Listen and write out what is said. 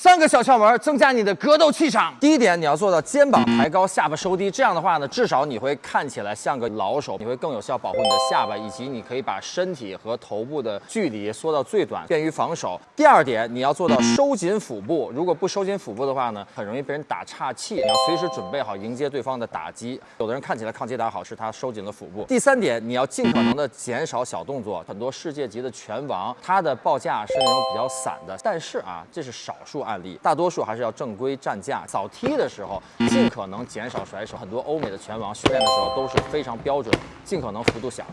三个小窍门增加你的格斗气场。第一点，你要做到肩膀抬高，下巴收低，这样的话呢，至少你会看起来像个老手，你会更有效保护你的下巴，以及你可以把身体和头部的距离缩到最短，便于防守。第二点，你要做到收紧腹部，如果不收紧腹部的话呢，很容易被人打岔气，你要随时准备好迎接对方的打击。有的人看起来抗击打好，是他收紧了腹部。第三点，你要尽可能的减少小动作。很多世界级的拳王，他的报价是那种比较散的，但是啊，这是少数啊案例，大多数还是要正规站架。扫踢的时候，尽可能减少甩手。很多欧美的拳王训练的时候都是非常标准，尽可能幅度小。